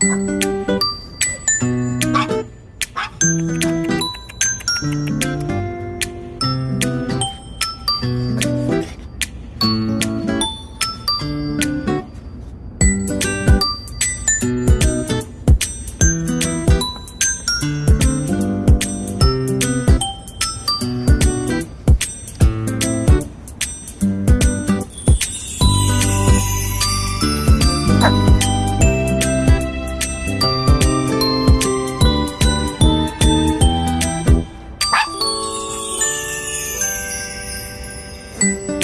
Thank you. What?